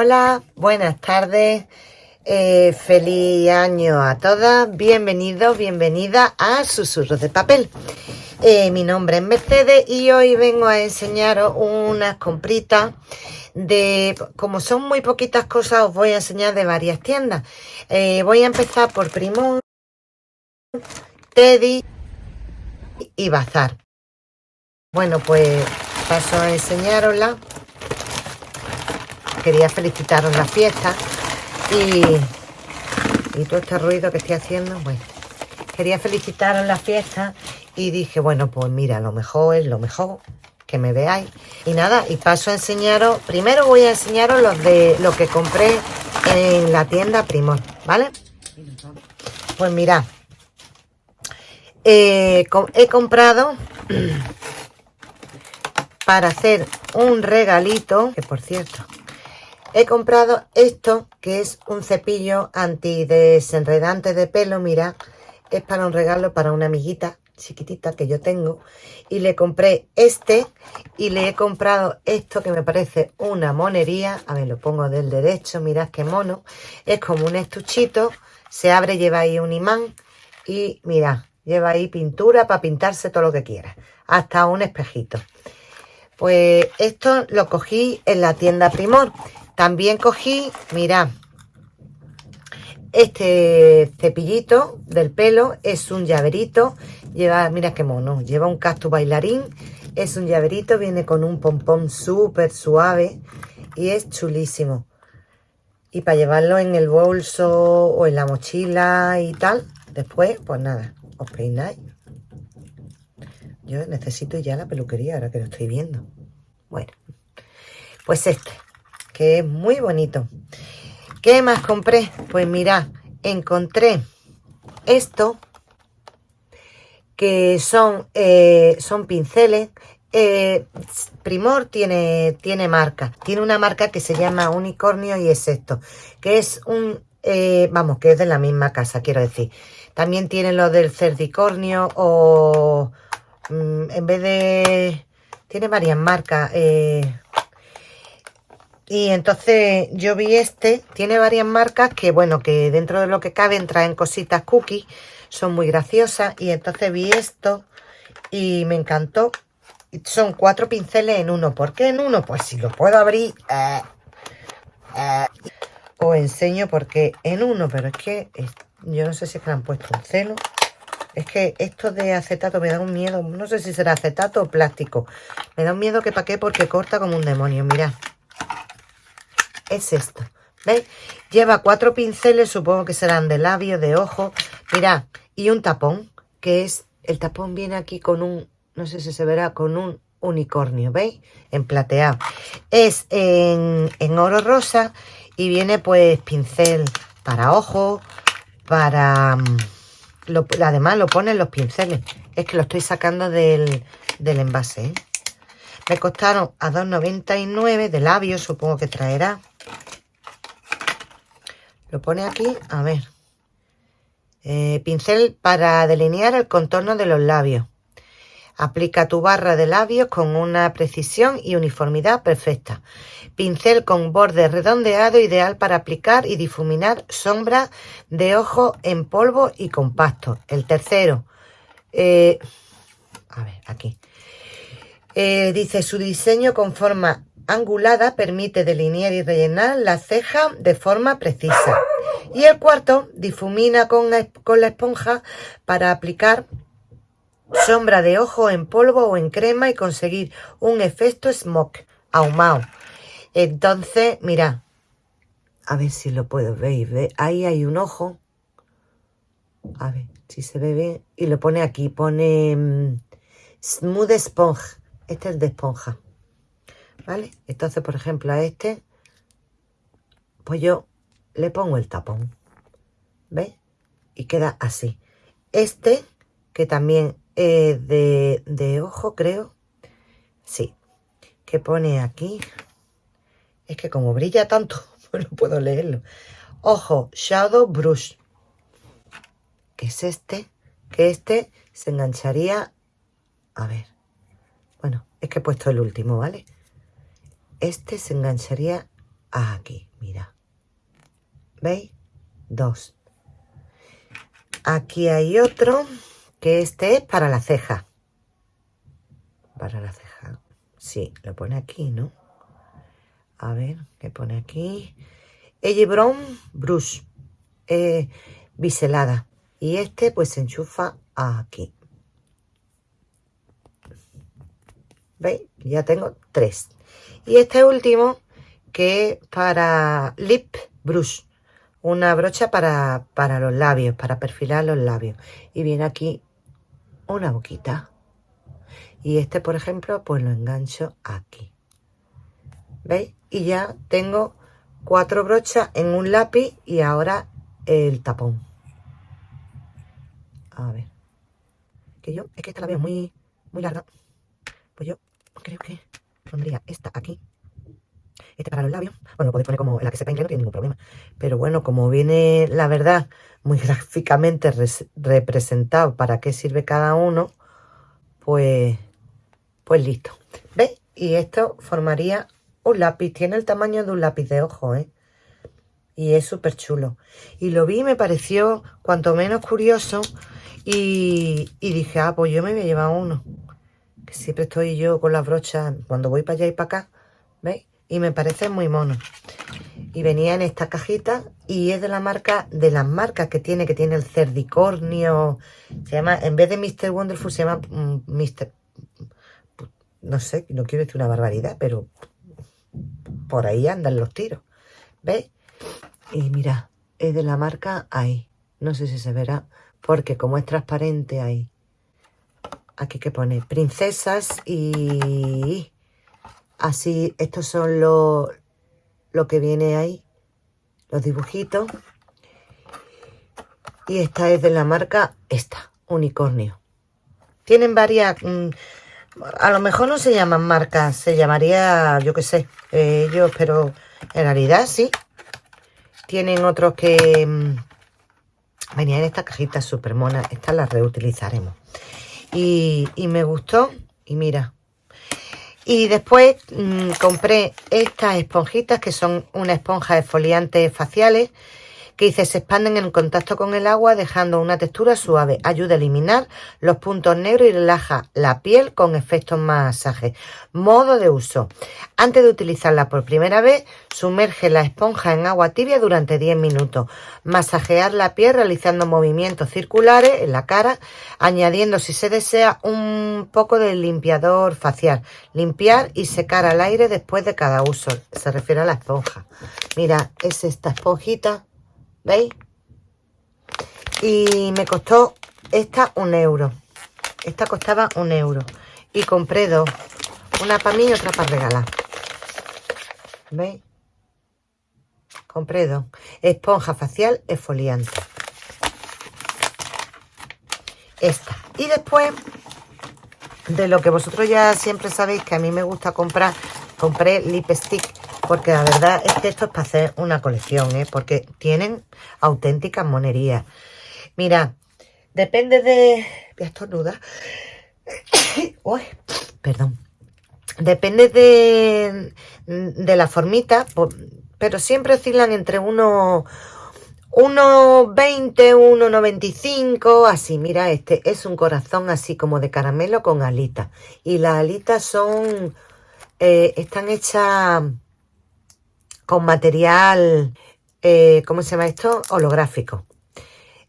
Hola, buenas tardes, eh, feliz año a todas, bienvenidos, bienvenida a Susurros de Papel. Eh, mi nombre es Mercedes y hoy vengo a enseñaros unas compritas de, como son muy poquitas cosas, os voy a enseñar de varias tiendas. Eh, voy a empezar por Primor, Teddy y Bazar. Bueno, pues paso a enseñarosla quería felicitaros la fiesta y, y todo este ruido que estoy haciendo, bueno, quería felicitaros la fiesta y dije, bueno, pues mira, lo mejor es lo mejor, que me veáis. Y nada, y paso a enseñaros, primero voy a enseñaros los de lo que compré en la tienda Primor, ¿vale? Pues mirad, eh, he comprado para hacer un regalito, que por cierto, He comprado esto, que es un cepillo antidesenredante de pelo, mira, es para un regalo para una amiguita chiquitita que yo tengo. Y le compré este y le he comprado esto que me parece una monería. A ver, lo pongo del derecho, mirad qué mono. Es como un estuchito, se abre, lleva ahí un imán y mirad, lleva ahí pintura para pintarse todo lo que quiera. Hasta un espejito. Pues esto lo cogí en la tienda Primor también cogí, mira, este cepillito del pelo es un llaverito. Lleva, mira qué mono, lleva un cactus bailarín. Es un llaverito, viene con un pompón súper suave y es chulísimo. Y para llevarlo en el bolso o en la mochila y tal, después, pues nada, os peináis. Yo necesito ya la peluquería ahora que lo estoy viendo. Bueno, pues este que es muy bonito. ¿Qué más compré? Pues mira, encontré esto, que son, eh, son pinceles. Eh, Primor tiene, tiene marca, tiene una marca que se llama Unicornio y es esto, que es un, eh, vamos, que es de la misma casa, quiero decir. También tiene lo del cerdicornio o mm, en vez de, tiene varias marcas, y entonces yo vi este, tiene varias marcas que, bueno, que dentro de lo que caben traen cositas cookies, son muy graciosas. Y entonces vi esto y me encantó. Son cuatro pinceles en uno. ¿Por qué en uno? Pues si lo puedo abrir, eh, eh, os enseño porque en uno, pero es que yo no sé si es que le han puesto un celo. Es que esto de acetato me da un miedo, no sé si será acetato o plástico. Me da un miedo que pa' qué porque corta como un demonio, mirad es esto. ¿Veis? Lleva cuatro pinceles, supongo que serán de labio, de ojo. Mirad, y un tapón, que es, el tapón viene aquí con un, no sé si se verá, con un unicornio, ¿veis? En plateado. Es en, oro rosa y viene pues pincel para ojo, para... Mm, además lo ponen los pinceles. Es que lo estoy sacando del, del envase, ¿eh? Me costaron a 2,99 de labio, supongo que traerá. Lo pone aquí, a ver. Eh, pincel para delinear el contorno de los labios. Aplica tu barra de labios con una precisión y uniformidad perfecta. Pincel con borde redondeado ideal para aplicar y difuminar sombras de ojo en polvo y compacto. El tercero. Eh, a ver, aquí. Eh, dice, su diseño con forma angulada permite delinear y rellenar la ceja de forma precisa. Y el cuarto difumina con, la esponja para aplicar sombra de ojo en polvo o en crema y conseguir un efecto smoke ahumado. Entonces, mira, a ver si lo puedo ver. Ahí hay un ojo. A ver si se ve bien. Y lo pone aquí, pone mm, Smooth Sponge. Este es de esponja. ¿Vale? Entonces, por ejemplo, a este, pues yo le pongo el tapón, ¿ves? Y queda así. Este, que también es de, de ojo, creo, sí, que pone aquí, es que como brilla tanto, pues no puedo leerlo. Ojo, Shadow Brush, que es este, que este se engancharía, a ver, bueno, es que he puesto el último, ¿vale? Este se engancharía aquí, mira. ¿Veis? Dos. Aquí hay otro, que este es para la ceja. Para la ceja. Sí, lo pone aquí, ¿no? A ver, ¿qué pone aquí? Brown Brush. Eh, biselada. Y este pues se enchufa aquí. ¿Veis? Ya tengo tres. Y este último que es para Lip Brush. Una brocha para, para los labios, para perfilar los labios. Y viene aquí una boquita. Y este, por ejemplo, pues lo engancho aquí. ¿Veis? Y ya tengo cuatro brochas en un lápiz y ahora el tapón. A ver. Que yo, es que esta la veo muy, muy larga. Pues yo creo que pondría esta aquí. Este para los labios. Bueno, lo podéis poner como la que sepa inglés, no tiene ningún problema. Pero bueno, como viene, la verdad, muy gráficamente representado para qué sirve cada uno, pues, pues listo. ¿Veis? Y esto formaría un lápiz. Tiene el tamaño de un lápiz de ojo, ¿eh? Y es súper chulo. Y lo vi y me pareció cuanto menos curioso y, dije, ah, pues yo me voy a llevar uno. Siempre estoy yo con las brochas cuando voy para allá y para acá. ¿Veis? Y me parece muy mono. Y venía en esta cajita y es de la marca, de las marcas que tiene, que tiene el cerdicornio. Se llama, en vez de Mr. Wonderful, se llama Mr. Mm, no sé, no quiero decir una barbaridad, pero por ahí andan los tiros. ¿Veis? Y mira, es de la marca ahí. No sé si se verá porque como es transparente ahí, aquí que pone princesas y así, estos son lo, lo que viene ahí, los dibujitos. Y esta es de la marca, esta, unicornio. Tienen varias, mm, a lo mejor no se llaman marcas, se llamaría, yo qué sé, ellos, pero en realidad sí. Tienen otros que, mm, Venía en esta cajita súper mona. Estas las reutilizaremos. Y, me gustó. Y mira. Y después mm, compré estas esponjitas que son una esponja exfoliante faciales que dice se expanden en contacto con el agua dejando una textura suave. Ayuda a eliminar los puntos negros y relaja la piel con efectos masajes. Modo de uso. Antes de utilizarla por primera vez, sumerge la esponja en agua tibia durante 10 minutos. Masajear la piel realizando movimientos circulares en la cara, añadiendo si se desea un poco de limpiador facial. Limpiar y secar al aire después de cada uso. Se refiere a la esponja. Mira, es esta esponjita ¿Veis? Y me costó esta un euro. Esta costaba un euro. Y compré dos. Una para mí y otra para regalar. ¿Veis? Compré dos. Esponja facial esfoliante. Esta. Y después, de lo que vosotros ya siempre sabéis que a mí me gusta comprar, compré lipstick porque la verdad es que esto es para hacer una colección, ¿eh? Porque tienen auténticas monerías. Mira, depende de... Voy a. Uy, perdón. Depende de, de la formita, pero siempre oscilan entre unos 1,20, 1,95, así. Mira, este es un corazón así como de caramelo con alitas. Y las alitas son... Eh, están hechas con material, eh, ¿cómo se llama esto? Holográfico.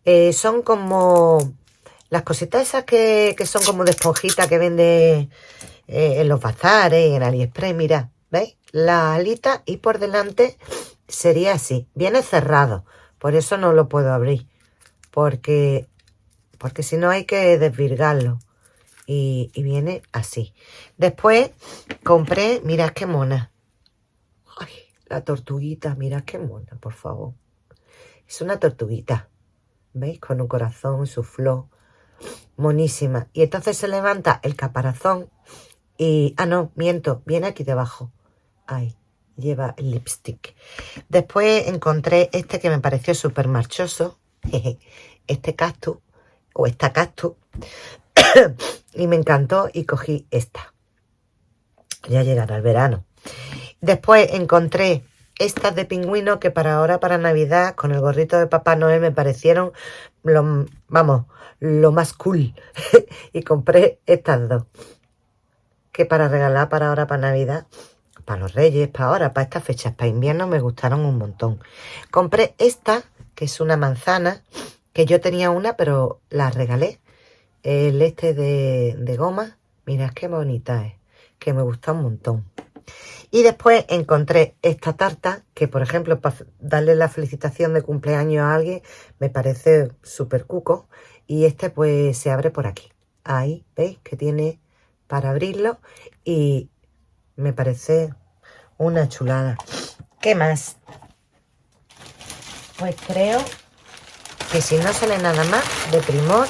Eh, son como las cositas esas que, son como de esponjita que vende en los bazares, en AliExpress, mira, ¿veis? La alita y por delante sería así, viene cerrado, por eso no lo puedo abrir, porque, porque si no hay que desvirgarlo. Y, viene así. Después compré, mirad qué mona. La tortuguita, mira qué mona, por favor. Es una tortuguita. ¿Veis? Con un corazón, su flor. Monísima. Y entonces se levanta el caparazón y... Ah, no, miento. Viene aquí debajo. Ahí. Lleva el lipstick. Después encontré este que me pareció súper marchoso. Este cactus. O esta cactus. y me encantó y cogí esta. Ya llegará el verano. Después encontré estas de pingüino que para ahora, para Navidad, con el gorrito de Papá Noel me parecieron, lo, vamos, lo más cool. y compré estas dos. Que para regalar para ahora, para Navidad, para los Reyes, para ahora, para estas fechas, para invierno, me gustaron un montón. Compré esta, que es una manzana, que yo tenía una, pero la regalé. El este de, de goma, mirad qué bonita es, que me gusta un montón. Y después encontré esta tarta, que por ejemplo, para darle la felicitación de cumpleaños a alguien, me parece súper cuco. Y este pues se abre por aquí. Ahí, ¿veis? Que tiene para abrirlo. Y me parece una chulada. ¿Qué más? Pues creo que si no sale nada más de Primor,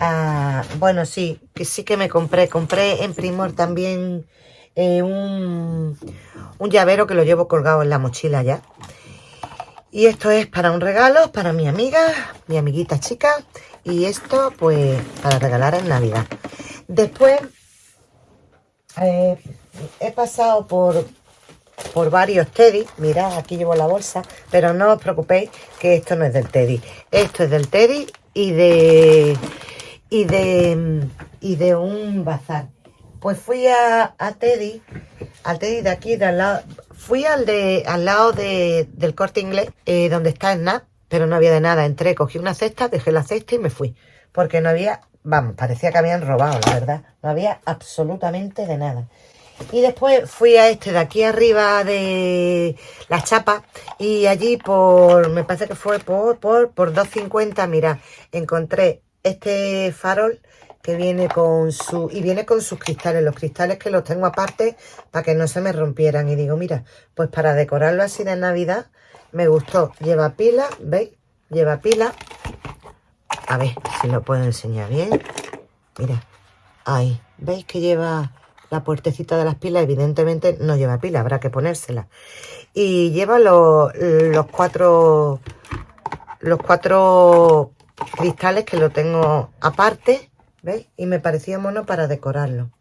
ah, bueno, sí, que sí que me compré. Compré en Primor también eh, un, un llavero que lo llevo colgado en la mochila ya. Y esto es para un regalo, para mi amiga, mi amiguita chica. Y esto, pues, para regalar en Navidad. Después, eh, he pasado por, por varios Teddy. Mirad, aquí llevo la bolsa. Pero no os preocupéis que esto no es del Teddy. Esto es del Teddy y de... Y de, y de un bazar. Pues fui a, Teddy, al Teddy de aquí, de al lado, fui al de al lado de, del corte inglés, eh, donde está el NAP, pero no había de nada. Entré, cogí una cesta, dejé la cesta y me fui. Porque no había, vamos, parecía que habían robado, la verdad. No había absolutamente de nada. Y después fui a este de aquí arriba de la chapa y allí por, me parece que fue por, por, por 2.50, mira, encontré este farol que viene con su y viene con sus cristales los cristales que los tengo aparte para que no se me rompieran. Y digo mira pues para decorarlo así de navidad me gustó. Lleva pila veis lleva pila. A ver si lo puedo enseñar bien. Mira ahí. Veis que lleva la puertecita de las pilas evidentemente no lleva pila habrá que ponérsela. Y lleva los, los cuatro los cuatro cristales que lo tengo aparte ¿Veis? Y me parecía mono para decorarlo.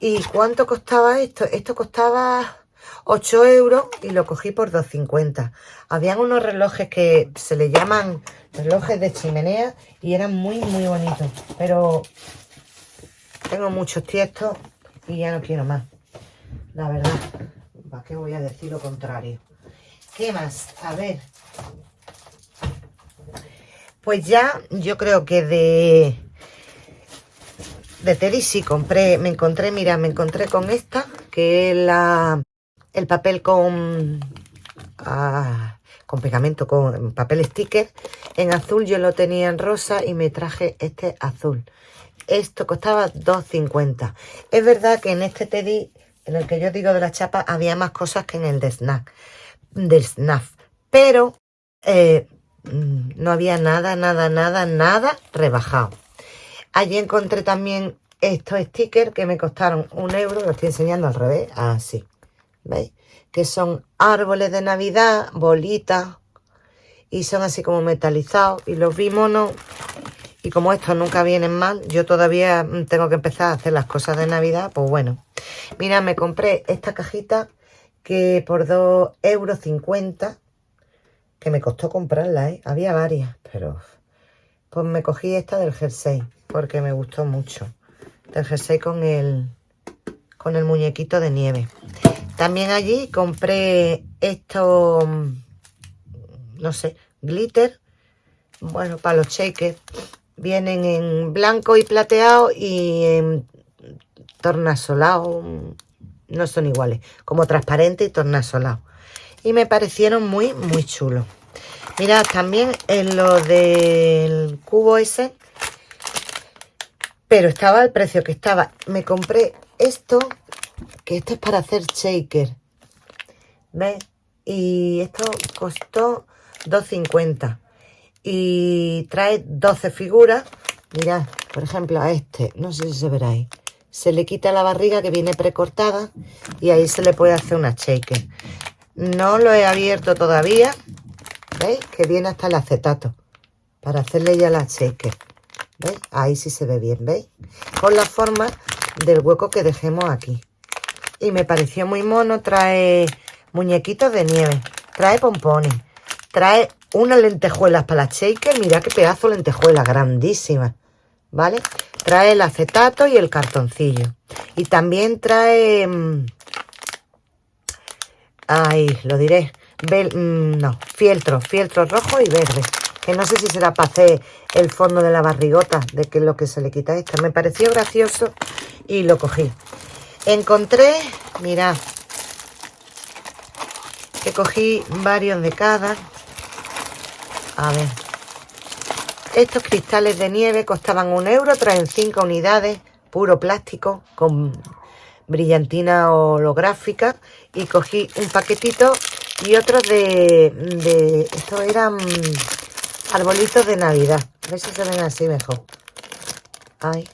¿Y cuánto costaba esto? Esto costaba 8 euros y lo cogí por 2,50. Habían unos relojes que se le llaman relojes de chimenea y eran muy, muy bonitos. Pero tengo muchos tiestos y ya no quiero más. La verdad, ¿para qué voy a decir lo contrario? ¿Qué más? A ver. Pues ya yo creo que de de Teddy sí compré, me encontré, mira, me encontré con esta, que es la, el papel con, ah, con pegamento, con papel sticker. En azul yo lo tenía en rosa y me traje este azul. Esto costaba 2.50. Es verdad que en este Teddy, en el que yo digo de la chapa, había más cosas que en el de snack, del SNAF. Pero eh, no había nada, nada, nada, nada rebajado. Allí encontré también estos stickers que me costaron un euro, lo estoy enseñando al revés, así, ¿veis? Que son árboles de Navidad, bolitas, y son así como metalizados, y los vi monos, y como estos nunca vienen mal, yo todavía tengo que empezar a hacer las cosas de Navidad, pues bueno. Mira, me compré esta cajita que por 2,50 euros, que me costó comprarla, ¿eh? Había varias, pero... Pues me cogí esta del jersey porque me gustó mucho. El jersey con el, con el muñequito de nieve. También allí compré esto, no sé, glitter. Bueno, para los shakers. Vienen en blanco y plateado y en tornasolado. No son iguales. Como transparente y tornasolado. Y me parecieron muy, muy chulos. Mirad, también en lo del cubo ese pero estaba al precio que estaba. Me compré esto, que esto es para hacer shaker. ¿Ves? Y esto costó 2.50. Y trae 12 figuras. Mirad, por ejemplo, a este, no sé si se verá ahí. Se le quita la barriga que viene precortada y ahí se le puede hacer una shaker. No lo he abierto todavía. ¿Veis? Que viene hasta el acetato para hacerle ya la shaker. Ahí sí se ve bien, ¿veis? Con la forma del hueco que dejemos aquí. Y me pareció muy mono, trae muñequitos de nieve, trae pompones, trae unas lentejuelas para la shaker, mira qué pedazo de lentejuela, grandísima, ¿vale? Trae el acetato y el cartoncillo. Y también trae... Mm, ay, lo diré. Mm, no, fieltro, fieltro rojo y verde. Que no sé si será para hacer el fondo de la barrigota, de que lo que se le quita esta. Me pareció gracioso y lo cogí. Encontré, mirad, que cogí varios de cada. A ver. Estos cristales de nieve costaban un euro, traen cinco unidades, puro plástico, con brillantina holográfica. Y cogí un paquetito y otros de, de... Eran arbolitos de Navidad. A ver si se ven así mejor. Ay.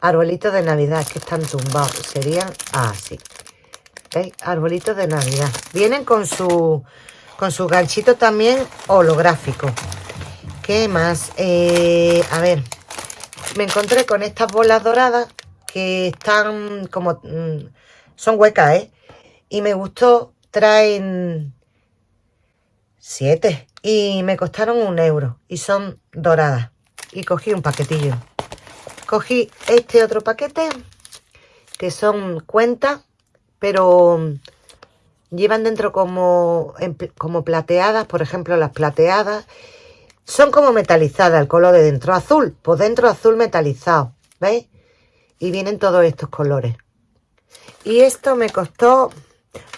Arbolitos de Navidad que están tumbados. Serían así. ¿Veis? Arbolitos de Navidad. Vienen con su, con su ganchito también holográfico. ¿Qué más? Eh, a ver. Me encontré con estas bolas doradas que están como... Mm, son huecas, ¿eh? Y me gustó. Traen siete. Y me costaron un euro. Y son doradas. Y cogí un paquetillo. Cogí este otro paquete. Que son cuentas pero mm, llevan dentro como, como plateadas, por ejemplo las plateadas, son como metalizadas el color de dentro, azul, por dentro azul metalizado, ¿veis? Y vienen todos estos colores. Y esto me costó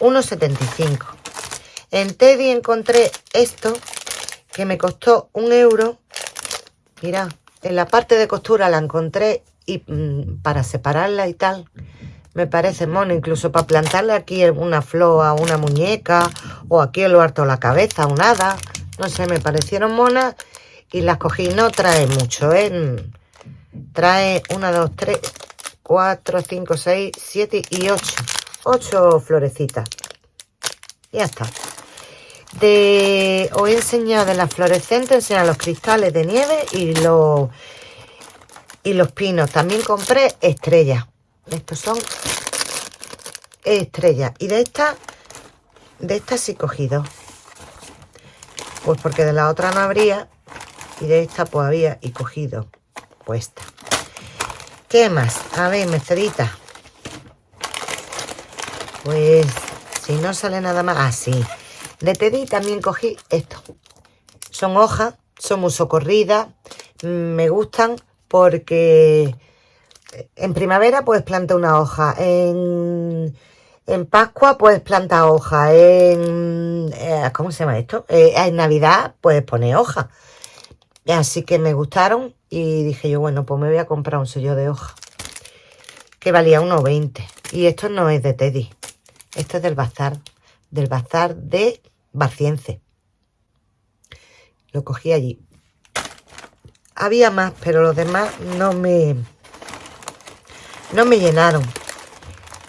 1,75. En Teddy encontré esto, que me costó un euro. Mira, en la parte de costura la encontré y mm, para separarla y tal me parece mono, incluso para plantarle aquí una flor a una muñeca o aquí el harto la cabeza, un hada, no sé, me parecieron monas y las cogí, no trae mucho, ¿eh? Trae una, dos, tres, cuatro, cinco, seis, siete y ocho, ocho florecitas. Ya está. De, os he enseñado de las fluorescentes, enseñado los cristales de nieve y los, y los pinos. También compré estrellas. Estos son estrellas. Y de esta, de esta sí cogido. Pues porque de la otra no habría. Y de esta pues había y cogido. Puesta. ¿Qué más? A ver, mezclita. Pues si no sale nada más. Ah, sí. De Teddy también cogí esto. Son hojas, son muy socorridas. Me gustan porque en primavera puedes plantar una hoja, en, Pascua puedes plantar hoja, en... Eh, ¿Cómo se llama esto? Eh, en Navidad puedes poner hoja. Así que me gustaron y dije yo, bueno, pues me voy a comprar un sello de hoja. Que valía 1,20. Y esto no es de Teddy. Esto es del bazar. Del bazar de Barciense. Lo cogí allí. Había más, pero los demás no me no me llenaron.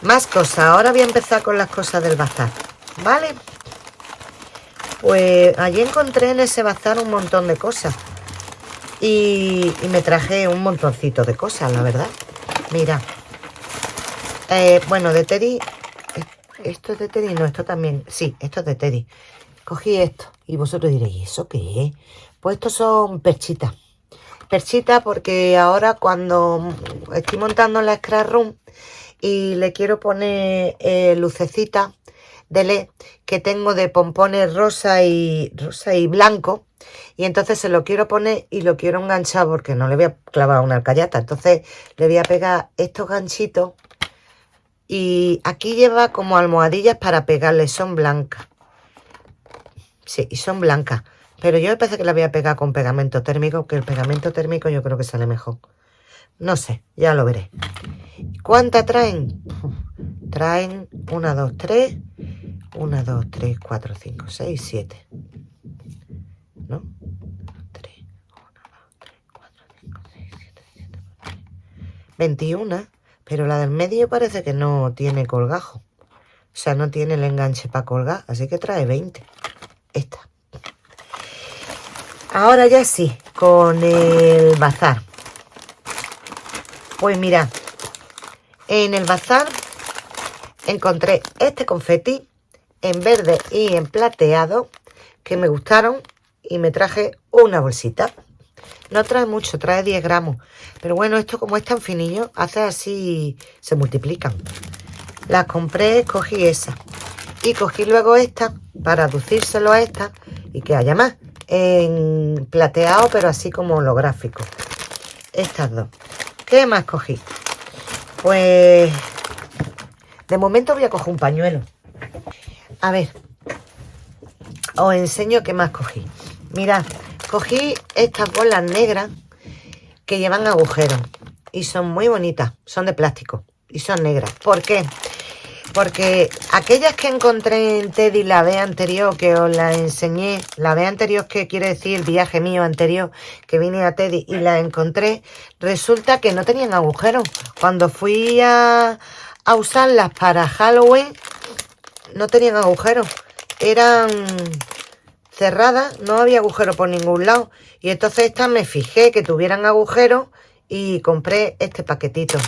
Más cosas. Ahora voy a empezar con las cosas del bazar. ¿Vale? Pues allí encontré en ese bazar un montón de cosas. Y, me traje un montoncito de cosas, la verdad. Mira. Eh, bueno, de Teddy... ¿Esto es de Teddy? No, esto también... Sí, esto es de Teddy. Cogí esto. Y vosotros diréis, ¿eso qué es? Pues estos son perchitas perchita porque ahora cuando estoy montando la Scrap Room y le quiero poner eh, lucecita de LED que tengo de pompones rosa y rosa y blanco y entonces se lo quiero poner y lo quiero enganchar porque no le voy a clavar una alcayata entonces le voy a pegar estos ganchitos y aquí lleva como almohadillas para pegarle son blancas sí y son blancas pero yo me parece que la voy a pegar con pegamento térmico, que el pegamento térmico yo creo que sale mejor. No sé, ya lo veré. ¿Cuántas traen? Traen 1, 2, 3, 1, 2, 3, 4, 5, 6, 7. ¿No? 3, 1, 2, 3, 4, 5, 6, 7, 7, 8. 21, pero la del medio parece que no tiene colgajo. O sea, no tiene el enganche para colgar, así que trae 20. Esta. Ahora ya sí, con el bazar. Pues mira, en el bazar encontré este confeti en verde y en plateado que me gustaron y me traje una bolsita. No trae mucho, trae 10 gramos. Pero bueno, esto como es tan finillo, hace así, se multiplican. Las compré, cogí esa. Y cogí luego esta para aducírselo a esta y que haya más. En plateado, pero así como holográfico. Estas dos. ¿Qué más cogí? Pues de momento voy a coger un pañuelo. A ver, os enseño qué más cogí. Mirad, cogí estas bolas negras que llevan agujeros y son muy bonitas, son de plástico y son negras. ¿Por qué? Porque aquellas que encontré en Teddy la vez anterior, que os la enseñé, la vez anterior que quiere decir viaje mío anterior, que vine a Teddy y la encontré, resulta que no tenían agujeros. Cuando fui a, a usarlas para Halloween, no tenían agujeros. Eran cerradas, no había agujero por ningún lado. Y entonces estas me fijé que tuvieran agujeros y compré este paquetito.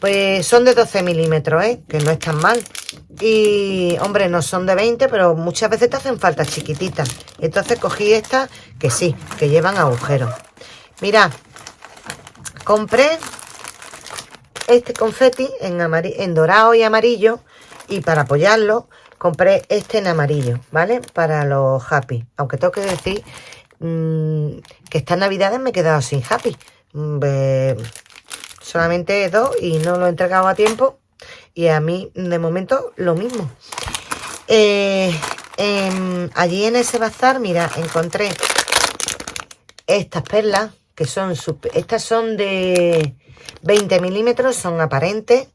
Pues son de 12 milímetros, ¿eh? que no es tan mal. Y, hombre, no son de 20, pero muchas veces te hacen falta chiquititas. Entonces cogí estas que sí, que llevan agujeros. Mirad, compré este confeti en dorado y amarillo. Y para apoyarlo, compré este en amarillo, ¿vale? Para los happy. Aunque tengo que decir mmm, que estas navidades me he quedado sin happy. Mm, solamente dos y no lo he entregado a tiempo. Y a mí, de momento, lo mismo. Eh, allí en ese bazar, mira, encontré estas perlas, que son, estas son de 20 milímetros, son aparentes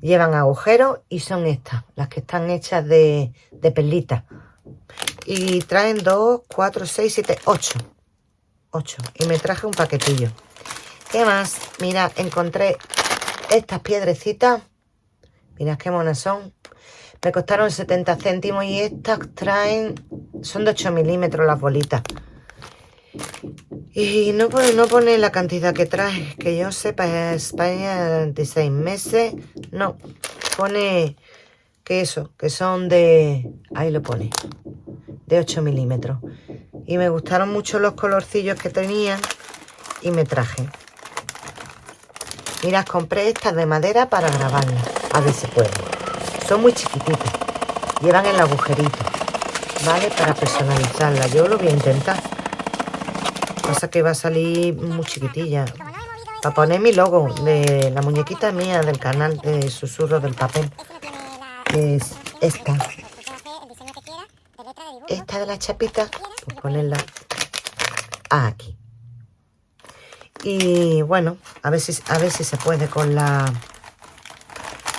llevan agujeros y son estas, las que están hechas de, de perlitas. Y traen 2, 4, 6, 7, 8. 8. Y me traje un paquetillo. ¿Qué más? Mira, encontré estas piedrecitas. Mira qué monas son. Me costaron 70 céntimos y estas traen... Son de 8 milímetros las bolitas. Y no pone, no pone la cantidad que trae, que yo sepa, España 26 meses. No, pone que eso, que son de... Ahí lo pone, de 8 milímetros. Y me gustaron mucho los colorcillos que tenían y me traje. Mira, compré estas de madera para grabarlas, a ver si puedo. Son muy chiquititas, llevan el agujerito, ¿vale? Para personalizarlas, yo lo voy a intentar. Pasa que va a salir muy chiquitilla. Para poner mi logo de la muñequita mía del canal de Susurros del Papel. Que es esta. Esta de la chapita, pues ponerla aquí. Y bueno, a ver si, a ver si se puede con la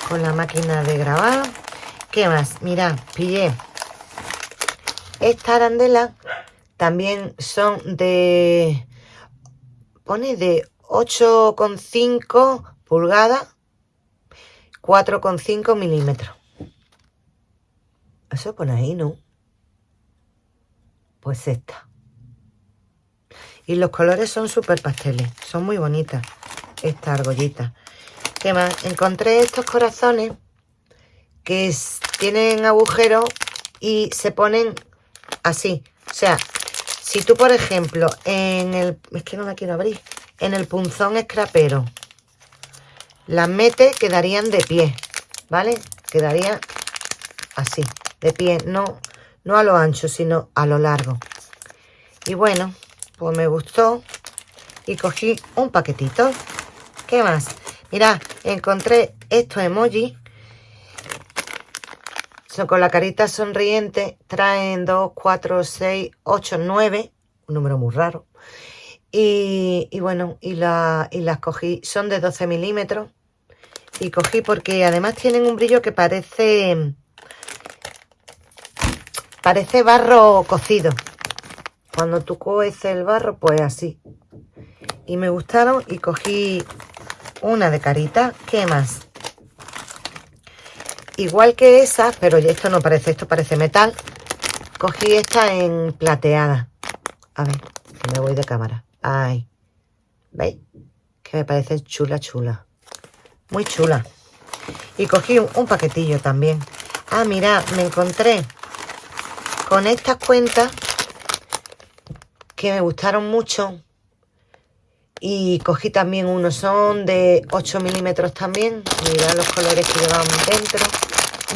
con la máquina de grabar. ¿Qué más? Mirad, pillé esta arandela también son de... Pone de 8,5 pulgadas, 4,5 milímetros. Eso pone ahí, ¿no? Pues esta. Y los colores son súper pasteles. Son muy bonitas estas argollitas. ¿Qué más? Encontré estos corazones que tienen agujeros y se ponen así. O sea, si tú, por ejemplo, en el... Es que no la quiero abrir. En el punzón escrapero las metes, quedarían de pie, ¿vale? Quedaría así, de pie. No, no a lo ancho, sino a lo largo. Y bueno, pues me gustó. Y cogí un paquetito. ¿Qué más? Mira, encontré estos emojis con la carita sonriente traen 2, 4, 6, 8, 9, un número muy raro. Y, bueno, y, la, y las cogí, son de 12 milímetros. Y cogí porque además tienen un brillo que parece... Parece barro cocido. Cuando tú coces el barro, pues así. Y me gustaron y cogí una de carita. ¿Qué más? Igual que esa, pero esto no parece, esto parece metal. Cogí esta en plateada. A ver, que me voy de cámara. Ay, ¿veis? Que me parece chula, chula. Muy chula. Y cogí un, paquetillo también. Ah, mira, me encontré con estas cuentas que me gustaron mucho y cogí también unos, son de 8 milímetros también. Mirad los colores que llevan dentro.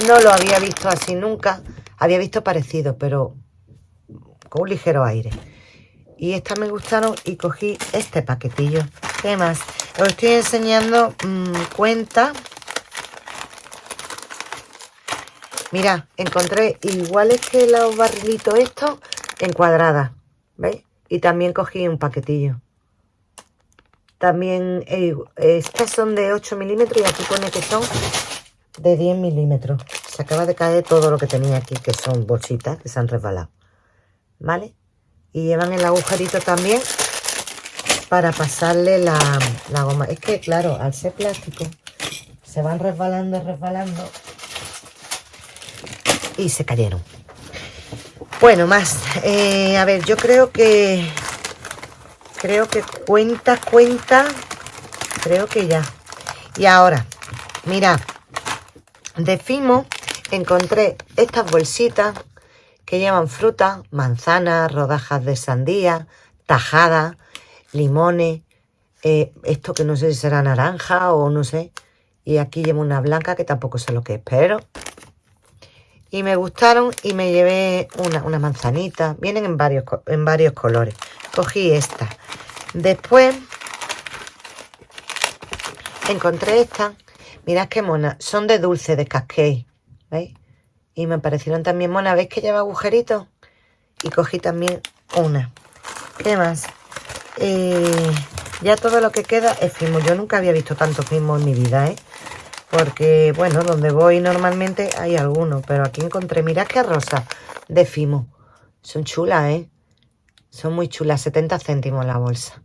No lo había visto así nunca. Había visto parecido, pero con un ligero aire. Y estas me gustaron y cogí este paquetillo. ¿Qué más? Os estoy enseñando mmm, cuenta. Mira, encontré iguales que los barrilitos estos en cuadradas. ¿Veis? Y también cogí un paquetillo. También eh, estas son de 8 milímetros y aquí pone que son de 10 milímetros. Se acaba de caer todo lo que tenía aquí, que son bolsitas que se han resbalado. ¿Vale? Y llevan el agujerito también para pasarle la, la goma. Es que, claro, al ser plástico, se van resbalando, resbalando y se cayeron. Bueno, más. Eh, a ver, yo creo que Creo que cuenta, cuenta. Creo que ya. Y ahora, mirad. De Fimo encontré estas bolsitas que llevan fruta, manzanas, rodajas de sandía, tajada, limones, eh, esto que no sé si será naranja o no sé. Y aquí llevo una blanca que tampoco sé lo que es, pero... Y me gustaron y me llevé una, una manzanita. Vienen en varios, en varios colores. Cogí esta. Después encontré esta. Mirad qué mona. Son de dulce, de cascade. ¿Veis? Y me parecieron también monas. ¿Veis que lleva agujeritos? Y cogí también una. ¿Qué más? Eh, ya todo lo que queda es Fimo. Yo nunca había visto tanto Fimo en mi vida, ¿eh? Porque, bueno, donde voy normalmente hay algunos. Pero aquí encontré, mirad qué rosa de Fimo. Son chulas, ¿eh? Son muy chulas, 70 céntimos la bolsa.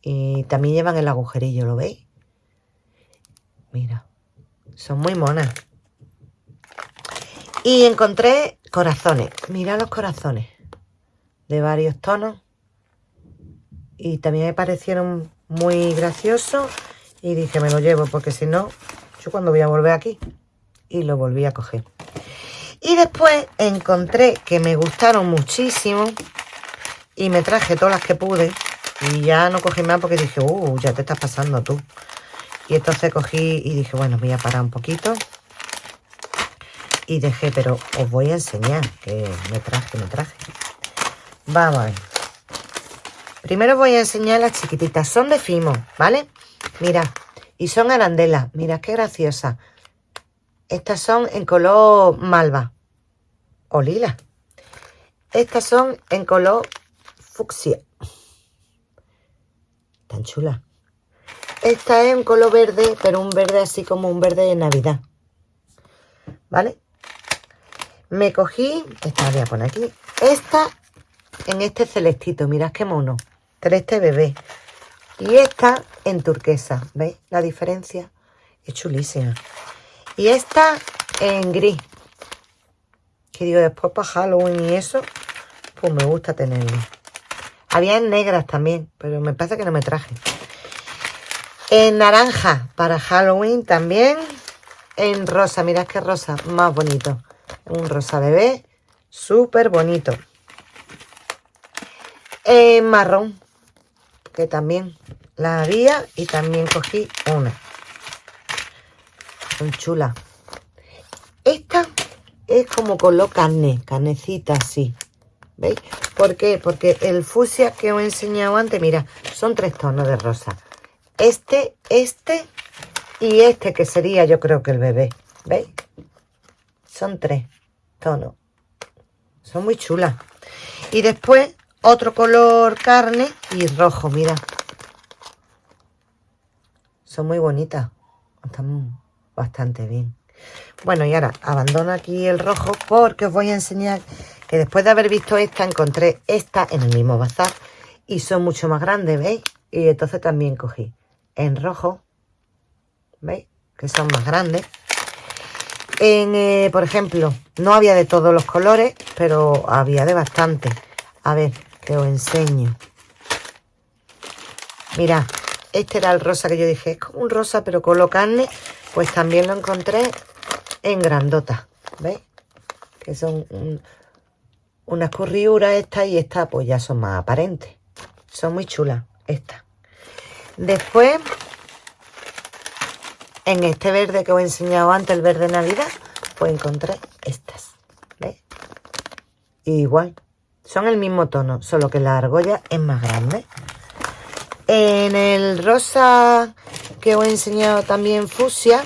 Y también llevan el agujerillo, ¿lo veis? Mira, son muy monas. Y encontré corazones. Mira los corazones. De varios tonos. Y también me parecieron muy graciosos. Y dije, me lo llevo, porque si no, yo cuando voy a volver aquí. Y lo volví a coger. Y después encontré que me gustaron muchísimo y me traje todas las que pude. Y ya no cogí más porque dije, uh, ya te estás pasando tú. Y entonces cogí y dije, bueno, voy a parar un poquito. Y dejé, pero os voy a enseñar que me traje, me traje. Vamos a ver. Primero voy a enseñar las chiquititas. Son de Fimo, ¿vale? Mira, y son arandelas. Mira qué graciosa. Estas son en color malva o lila. Estas son en color fucsia. Tan chula. Esta es un color verde, pero un verde así como un verde de Navidad. ¿Vale? Me cogí, esta voy a poner aquí, esta en este celestito, mirad qué mono, celeste bebé. Y esta en turquesa, ¿veis la diferencia? Es chulísima. Y esta en gris. Que digo, después para Halloween y eso, pues me gusta tenerlo. Había en negras también, pero me parece que no me traje. En naranja para Halloween también. En rosa, mirad qué rosa más bonito. Un rosa bebé, súper bonito. En marrón, que también la había y también cogí una. Son chulas. Esta es como color carne, carnecita así. ¿Veis? ¿Por qué? Porque el fusia que os he enseñado antes, mira, son tres tonos de rosa. Este, este y este que sería yo creo que el bebé. ¿Veis? Son tres tonos. Son muy chulas. Y después otro color carne y rojo, mira. Son muy bonitas. Están bastante bien. Bueno, y ahora abandono aquí el rojo porque os voy a enseñar que después de haber visto esta, encontré esta en el mismo bazar y son mucho más grandes, ¿veis? Y entonces también cogí en rojo, ¿veis? Que son más grandes. En, eh, por ejemplo, no había de todos los colores, pero había de bastante. A ver, te os enseño. Mira, este era el rosa que yo dije, es como un rosa pero con lo carne, pues también lo encontré en grandota. ¿Veis? Que son unas curriuras estas y estas pues ya son más aparentes. Son muy chulas estas. Después, en este verde que os he enseñado antes, el verde Navidad, pues encontré estas. ¿Veis? igual, son el mismo tono, solo que la argolla es más grande. En el rosa que os he enseñado también fusia,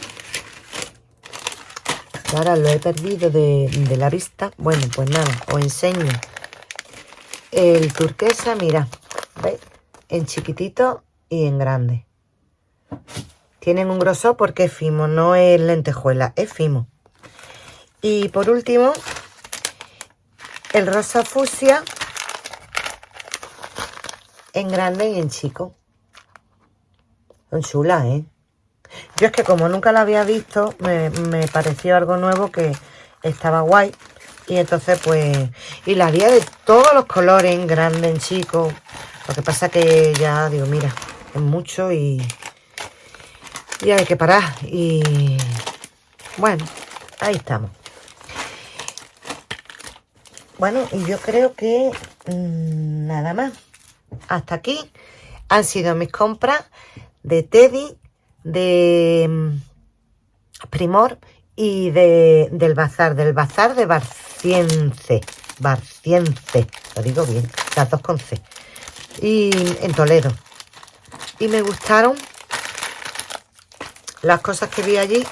ahora lo he perdido de, la vista. Bueno, pues nada, os enseño el turquesa, mira, ¿veis? En chiquitito y en grande. Tienen un grosor porque es fimo, no es lentejuela, es fimo. Y por último, el rosa fusia en grande y en chico. Son chulas, ¿eh? Yo es que como nunca la había visto, me, pareció algo nuevo que estaba guay. Y entonces pues... Y la había de todos los colores, en grande, en chico. Lo que pasa que ya digo, mira, mucho y... Y hay que parar. Y... Bueno, ahí estamos. Bueno, y yo creo que mm, nada más. Hasta aquí han sido mis compras de Teddy, de mm, Primor y de, del bazar, del bazar de Barcience. Barcience, lo digo bien, las dos con C. Y en Toledo. Y me gustaron las cosas que vi allí.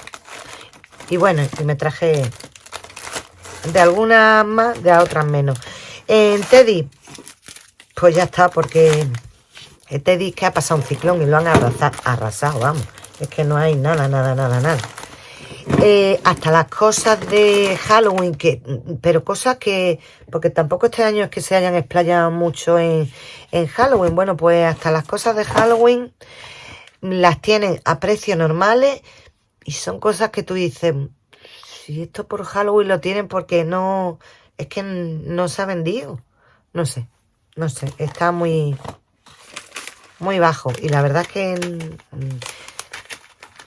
Y bueno, y me traje de algunas más, de otras menos. En Teddy, pues ya está, porque Teddy que ha pasado un ciclón y lo han arrasado, arrasado vamos. Es que no hay nada, nada, nada, nada. Eh, hasta las cosas de Halloween, que, pero cosas que, porque tampoco este año es que se hayan explayado mucho en, en Halloween. Bueno, pues hasta las cosas de Halloween las tienen a precios normales y son cosas que tú dices, si esto por Halloween lo tienen porque no... Es que no se ha vendido. No sé. No sé. Está muy... Muy bajo. Y la verdad es que...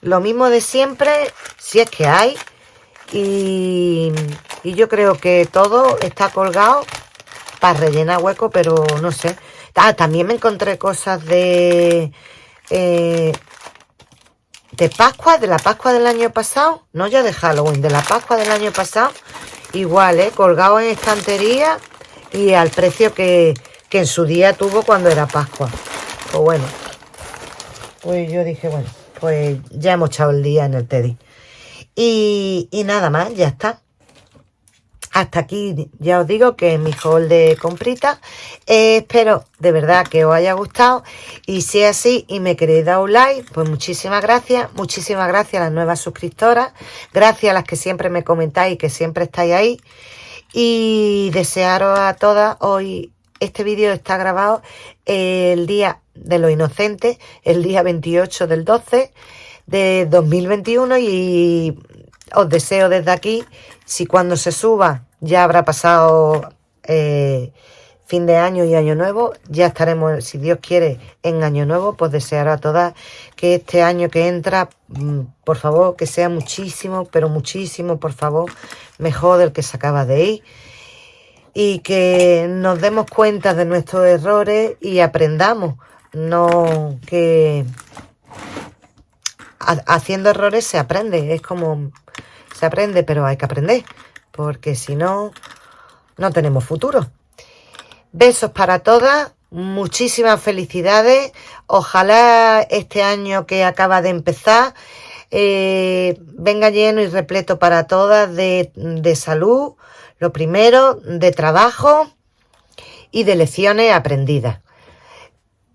Lo mismo de siempre, si es que hay. Y, y yo creo que todo está colgado para rellenar hueco, pero no sé. Ah, también me encontré cosas de... Eh, de Pascua, de la Pascua del año pasado, no ya de Halloween, de la Pascua del año pasado, igual, ¿eh? colgado en estantería y al precio que, en su día tuvo cuando era Pascua. Pues bueno, pues yo dije, bueno, pues ya hemos echado el día en el Teddy. Y, nada más, ya está hasta aquí ya os digo que mi haul de comprita. Eh, espero de verdad que os haya gustado. Y si es así y me queréis dar un like, pues muchísimas gracias. Muchísimas gracias a las nuevas suscriptoras. Gracias a las que siempre me comentáis y que siempre estáis ahí. Y desearos a todas hoy. Este vídeo está grabado el día de los inocentes, el día 28 del 12 de 2021 y os deseo desde aquí, si cuando se suba ya habrá pasado eh, fin de año y año nuevo, ya estaremos, si Dios quiere, en año nuevo, pues desear a todas que este año que entra, mm, por favor, que sea muchísimo, pero muchísimo, por favor, mejor del que se acaba de ir. Y que nos demos cuenta de nuestros errores y aprendamos, no que haciendo errores se aprende, es como se aprende, pero hay que aprender, porque si no, no tenemos futuro. Besos para todas, muchísimas felicidades. Ojalá este año que acaba de empezar eh, venga lleno y repleto para todas de, de salud, lo primero, de trabajo y de lecciones aprendidas.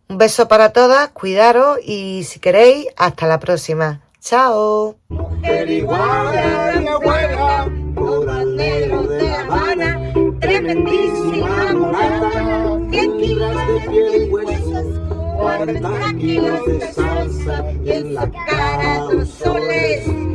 Un beso para todas, cuidaros y si queréis, hasta la próxima. Chao. Mujer igual de mi abuela, negro de La Habana, tremendísima mulata, 100 kilos de piel y huesos, 40 kilos de salsa y en la cara dos soles.